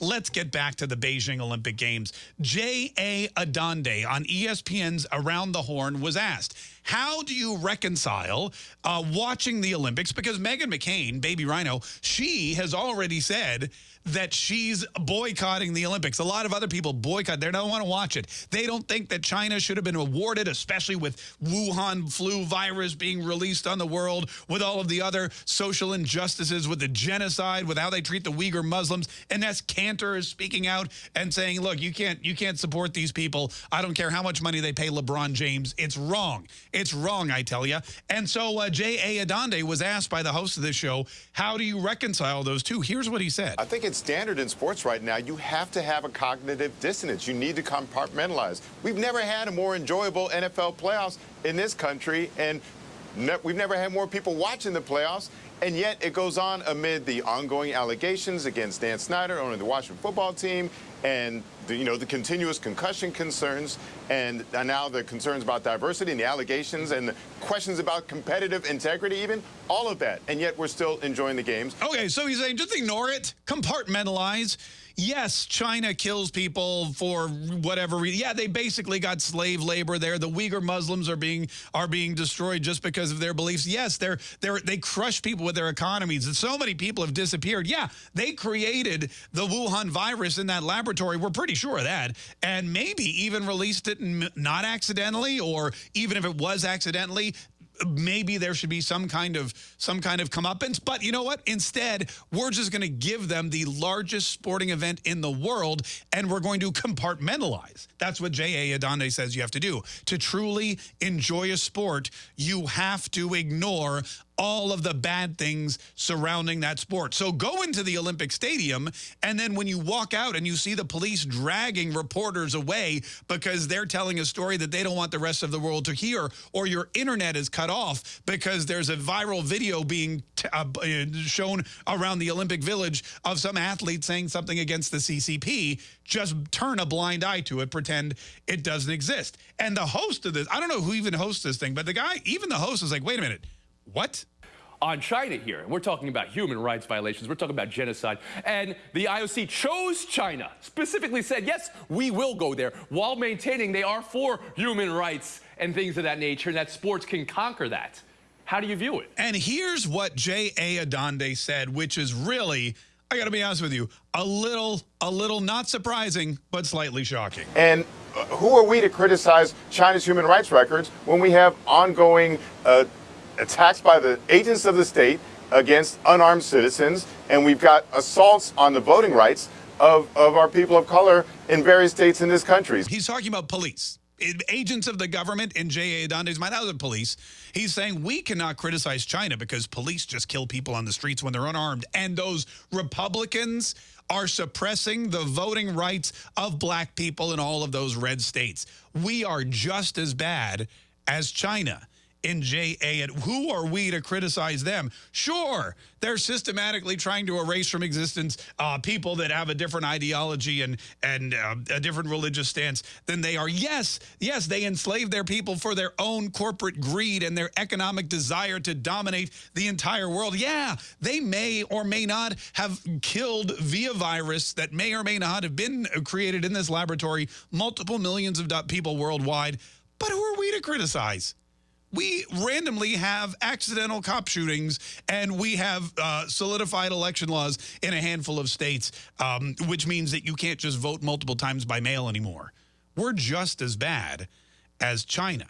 Let's get back to the Beijing Olympic Games. J.A. Adande on ESPN's Around the Horn was asked, how do you reconcile uh, watching the Olympics? Because Meghan McCain, baby rhino, she has already said that she's boycotting the Olympics. A lot of other people boycott. They don't want to watch it. They don't think that China should have been awarded, especially with Wuhan flu virus being released on the world, with all of the other social injustices, with the genocide, with how they treat the Uyghur Muslims. And that's Kanter is speaking out and saying, look, you can't you can't support these people. I don't care how much money they pay LeBron James. It's wrong. It's wrong, I tell you. And so uh, J.A. Adande was asked by the host of this show, how do you reconcile those two? Here's what he said. I think it's standard in sports right now. You have to have a cognitive dissonance. You need to compartmentalize. We've never had a more enjoyable NFL playoffs in this country, and ne we've never had more people watching the playoffs. And yet it goes on amid the ongoing allegations against Dan Snyder, owner of the Washington football team, and the, you know the continuous concussion concerns, and now the concerns about diversity and the allegations and the questions about competitive integrity, even all of that. And yet we're still enjoying the games. Okay, so he's saying just ignore it, compartmentalize yes, China kills people for whatever reason. Yeah, they basically got slave labor there. The Uyghur Muslims are being are being destroyed just because of their beliefs. Yes, they're they're they crush people with their economies. And so many people have disappeared. Yeah, they created the Wuhan virus in that laboratory. We're pretty sure of that. And maybe even released it not accidentally or even if it was accidentally, maybe there should be some kind of some kind of comeuppance. But you know what? Instead, we're just going to give them the largest sporting event in the world, and we're going to compartmentalize. That's what J.A. Adande says you have to do. To truly enjoy a sport, you have to ignore all of the bad things surrounding that sport. So go into the Olympic Stadium, and then when you walk out and you see the police dragging reporters away because they're telling a story that they don't want the rest of the world to hear, or your internet is cut off because there's a viral video being uh, uh, shown around the Olympic Village of some athlete saying something against the CCP, just turn a blind eye to it, pretend it doesn't exist. And the host of this, I don't know who even hosts this thing, but the guy, even the host is like, wait a minute, what? On China here, we're talking about human rights violations, we're talking about genocide, and the IOC chose China, specifically said, yes, we will go there, while maintaining they are for human rights and things of that nature, and that sports can conquer that. How do you view it? And here's what J.A. Adande said, which is really, I got to be honest with you, a little, a little not surprising, but slightly shocking. And uh, who are we to criticize China's human rights records when we have ongoing uh, attacks by the agents of the state against unarmed citizens, and we've got assaults on the voting rights of, of our people of color in various states in this country. He's talking about police. Agents of the government in J.A. Adande's mind, out of police. He's saying we cannot criticize China because police just kill people on the streets when they're unarmed. And those Republicans are suppressing the voting rights of black people in all of those red states. We are just as bad as China in JA. And who are we to criticize them? Sure, they're systematically trying to erase from existence uh, people that have a different ideology and, and uh, a different religious stance than they are. Yes, yes, they enslave their people for their own corporate greed and their economic desire to dominate the entire world. Yeah, they may or may not have killed via virus that may or may not have been created in this laboratory multiple millions of people worldwide. But who are we to criticize? We randomly have accidental cop shootings and we have uh, solidified election laws in a handful of states, um, which means that you can't just vote multiple times by mail anymore. We're just as bad as China,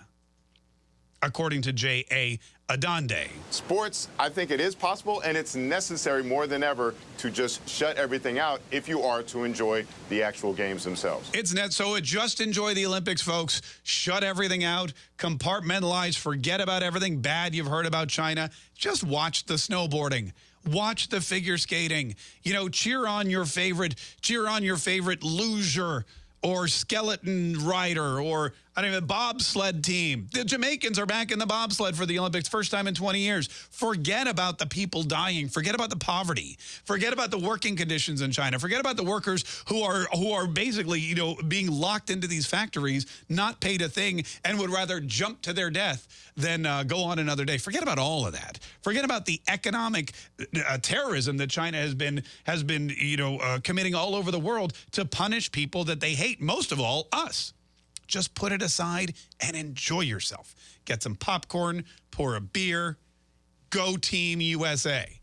according to J.A. Adande. Sports, I think it is possible, and it's necessary more than ever to just shut everything out if you are to enjoy the actual games themselves. It's net, so just enjoy the Olympics, folks. Shut everything out, compartmentalize, forget about everything bad you've heard about China. Just watch the snowboarding watch the figure skating you know cheer on your favorite cheer on your favorite luger or skeleton rider or I don't even bobsled team. The Jamaicans are back in the bobsled for the Olympics, first time in 20 years. Forget about the people dying. Forget about the poverty. Forget about the working conditions in China. Forget about the workers who are who are basically, you know, being locked into these factories, not paid a thing, and would rather jump to their death than uh, go on another day. Forget about all of that. Forget about the economic uh, terrorism that China has been has been, you know, uh, committing all over the world to punish people that they hate. Most of all, us. Just put it aside and enjoy yourself. Get some popcorn, pour a beer, go Team USA.